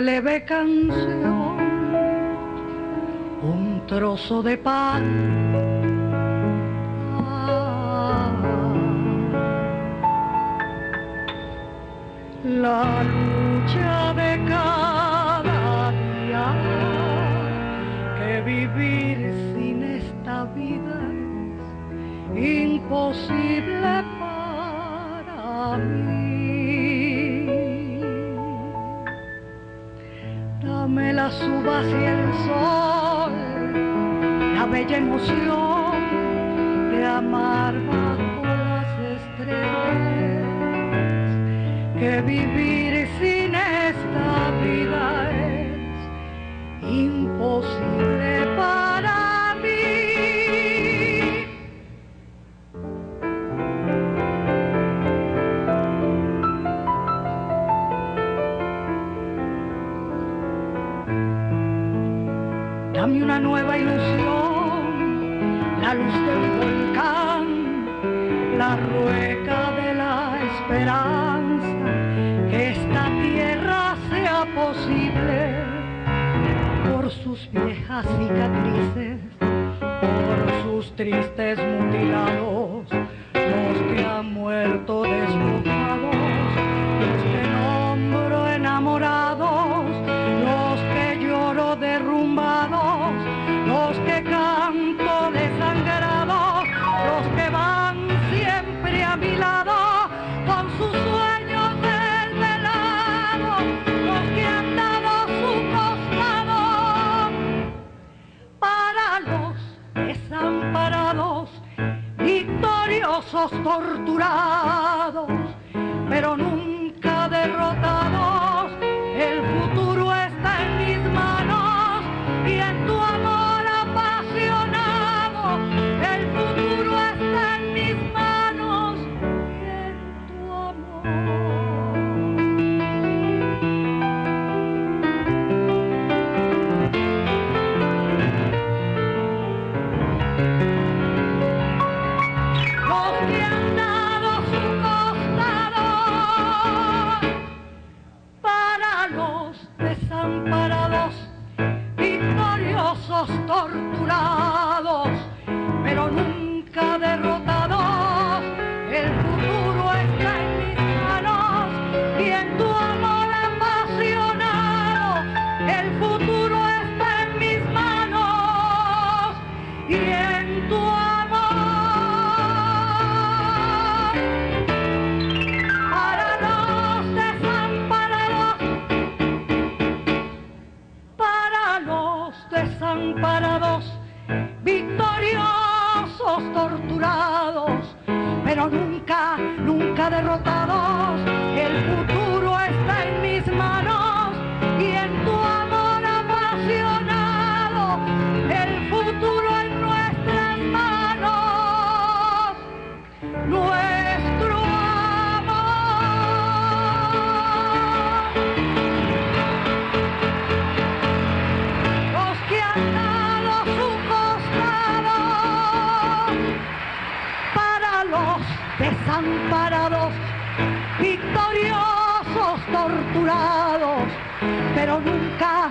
una leve canción, un trozo de pan. La lucha de cada día, que vivir sin esta vida es imposible para mí. Uvas y el sol, la bella emoción de amar bajo las estrellas, que vivir sin esta vida es imposible Dame una nueva ilusión, la luz del volcán, la rueca de la esperanza, que esta tierra sea posible por sus viejas cicatrices, por sus tristes mutilados, victoriosos torturados, pero nunca derrotados. Para los desamparados, victoriosos torturados, pero nunca pero nunca, nunca derrotados. Desamparados, victoriosos torturados, pero nunca,